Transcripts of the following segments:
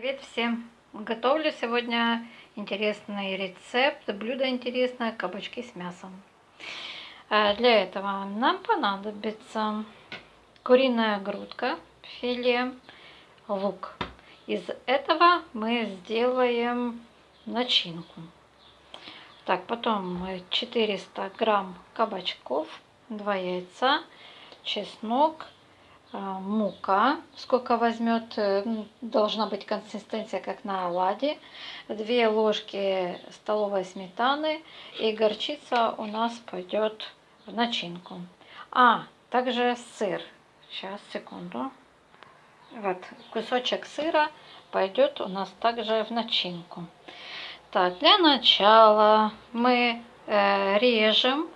Привет всем! Готовлю сегодня интересный рецепт, блюдо интересное, кабачки с мясом. А, для этого нам понадобится куриная грудка, филе, лук. Из этого мы сделаем начинку. Так, потом 400 грамм кабачков, 2 яйца, чеснок, мука, сколько возьмет, э, должна быть консистенция как на оладе, 2 ложки столовой сметаны. И горчица у нас пойдет в начинку. А, также сыр, сейчас, секунду, вот кусочек сыра пойдет у нас также в начинку. Так, для начала мы э, режем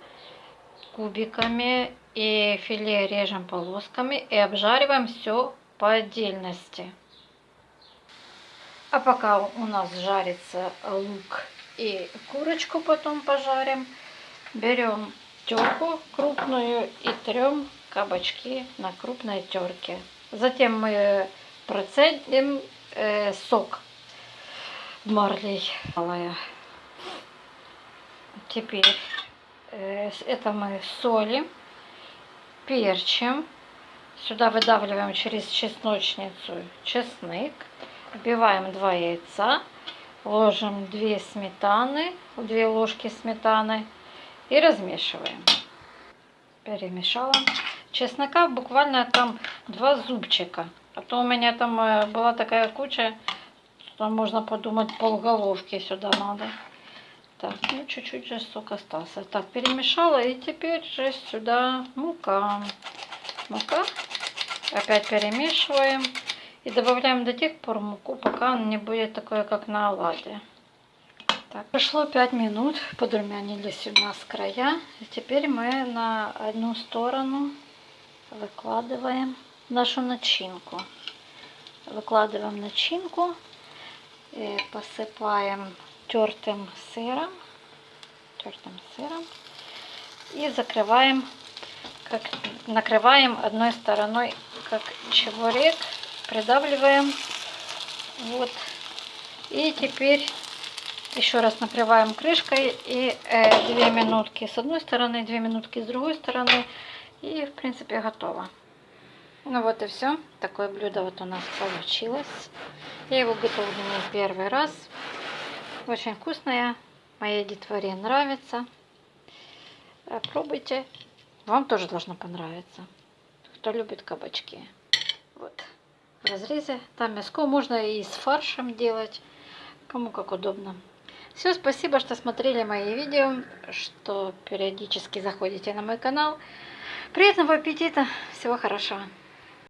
кубиками и филе режем полосками и обжариваем все по отдельности. А пока у нас жарится лук и курочку потом пожарим, берем терку крупную и трем кабачки на крупной терке. Затем мы процедим э, сок марлей. Теперь э, это мы солим перчим. Сюда выдавливаем через чесночницу чеснок. Вбиваем 2 яйца. Ложим 2 сметаны, 2 ложки сметаны и размешиваем. Перемешала. Чеснока буквально там 2 зубчика. А то у меня там э, была такая куча, что можно подумать полголовки сюда надо. Так, ну чуть-чуть же сок остался. Так, перемешала и теперь же сюда мука. Мука. Опять перемешиваем. И добавляем до тех пор муку, пока он не будет такой, как на оладе. Так, прошло 5 минут, подрумянились у нас края. И теперь мы на одну сторону выкладываем нашу начинку. Выкладываем начинку и посыпаем тертым сыром, тертым сыром и закрываем, как накрываем одной стороной, как чебурек, придавливаем, вот. И теперь еще раз накрываем крышкой и э, 2 минутки с одной стороны, 2 минутки с другой стороны. И в принципе готово. Ну вот и все. Такое блюдо вот у нас получилось. Я его готовлю не первый раз. Очень вкусная. Моей детворе нравится. Пробуйте. Вам тоже должно понравиться. Кто любит кабачки. Вот. В разрезе. Там мяско можно и с фаршем делать. Кому как удобно. Все, спасибо, что смотрели мои видео, что периодически заходите на мой канал. Приятного аппетита, всего хорошего.